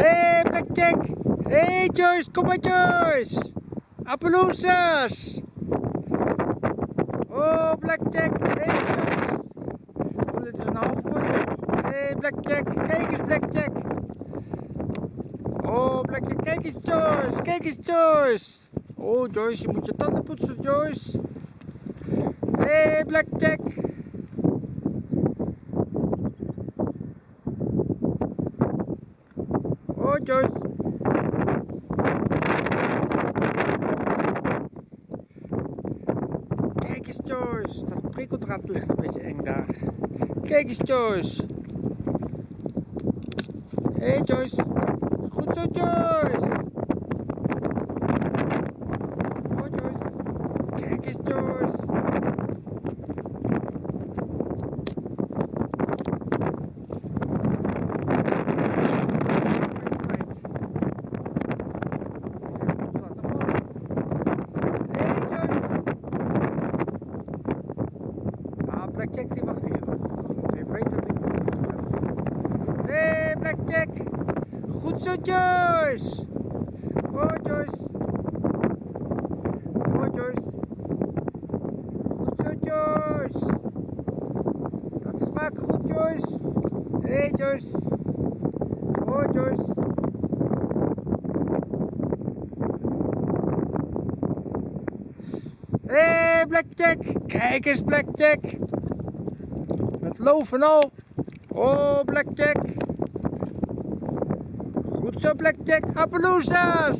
Hey Blackjack! Hey Joyce, kom maar Joyce! Appaloosas! Oh Blackjack! Hey Joyce! Oh, dit is een half geworden. Hey Blackjack, kijk eens Blackjack! Oh Blackjack, kijk eens Joyce! Kijk eens Joyce! Oh Joyce, je moet je tanden poetsen Joyce! Hey Blackjack! Kijk eens Joyce, dat prikkeldraad ligt een beetje eng daar. Kijk eens Joyce. Hé hey, Joyce. Goed zo Joyce. Oh Joyce. Kijk eens Joyce. Hey Joyce. Ah, Blackjack die nog. Want hij weet dat ik. Hé, Blackjack! Goed zo, Joyce! Oh, Joyce! Oh, Joyce! Goed zo, Joyce! Dat smaakt goed, Joyce! Hey, Joyce! Oh, Joyce! Hé, hey, Blackjack! Kijk eens, Blackjack! Met loof en al. Oh, Blackjack! Goed zo, Blackjack! Appaloosas!